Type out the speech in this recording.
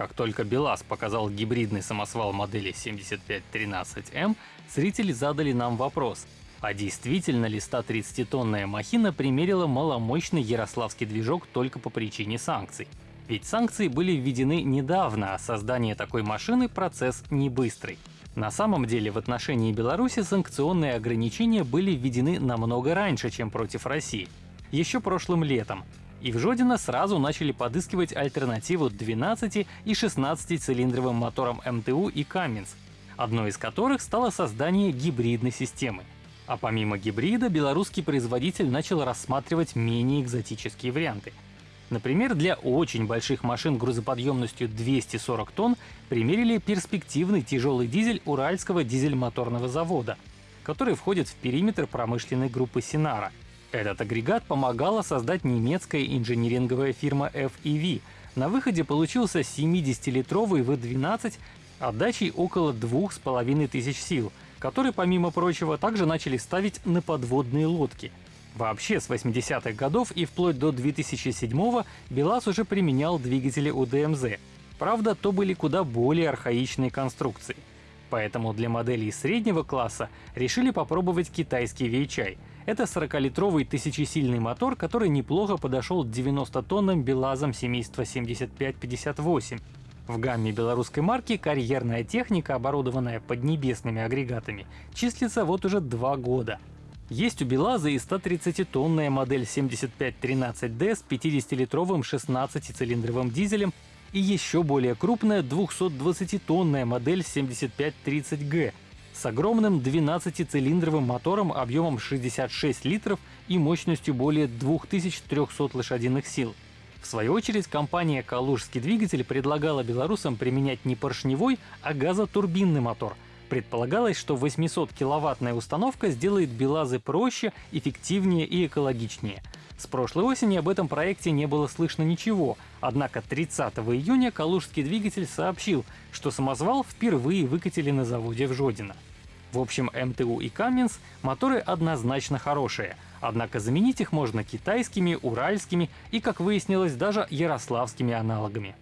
Как только БелАЗ показал гибридный самосвал модели 7513М, зрители задали нам вопрос, а действительно ли 130-тонная махина примерила маломощный ярославский движок только по причине санкций? Ведь санкции были введены недавно, а создание такой машины — процесс не быстрый. На самом деле в отношении Беларуси санкционные ограничения были введены намного раньше, чем против России. Еще прошлым летом. И в Жодино сразу начали подыскивать альтернативу 12 и 16 цилиндровым моторам МТУ и Каменс, одной из которых стало создание гибридной системы. А помимо гибрида, белорусский производитель начал рассматривать менее экзотические варианты. Например, для очень больших машин грузоподъемностью 240 тонн примерили перспективный тяжелый дизель Уральского дизель-моторного завода, который входит в периметр промышленной группы Синара. Этот агрегат помогала создать немецкая инжиниринговая фирма FEV. На выходе получился 70-литровый V12 отдачей около 2500 сил, который, помимо прочего, также начали ставить на подводные лодки. Вообще, с 80-х годов и вплоть до 2007-го БелАЗ уже применял двигатели УДМЗ. Правда, то были куда более архаичные конструкции. Поэтому для моделей среднего класса решили попробовать китайский Weichai. Это 40-литровый тысячесильный мотор, который неплохо подошел 90-тонным БелАЗом семейства 7558. В гамме белорусской марки карьерная техника, оборудованная поднебесными агрегатами, числится вот уже два года. Есть у БелАЗа и 130-тонная модель 7513D с 50-литровым 16-цилиндровым дизелем и еще более крупная 220-тонная модель 7530G с огромным 12-цилиндровым мотором объемом 66 литров и мощностью более 2300 лошадиных сил. В свою очередь, компания «Калужский двигатель» предлагала белорусам применять не поршневой, а газотурбинный мотор. Предполагалось, что 800-киловаттная установка сделает БелАЗы проще, эффективнее и экологичнее. С прошлой осени об этом проекте не было слышно ничего, однако 30 июня Калужский двигатель сообщил, что самозвал впервые выкатили на заводе в Жодино. В общем, МТУ и Каменс моторы однозначно хорошие, однако заменить их можно китайскими, уральскими и, как выяснилось, даже ярославскими аналогами.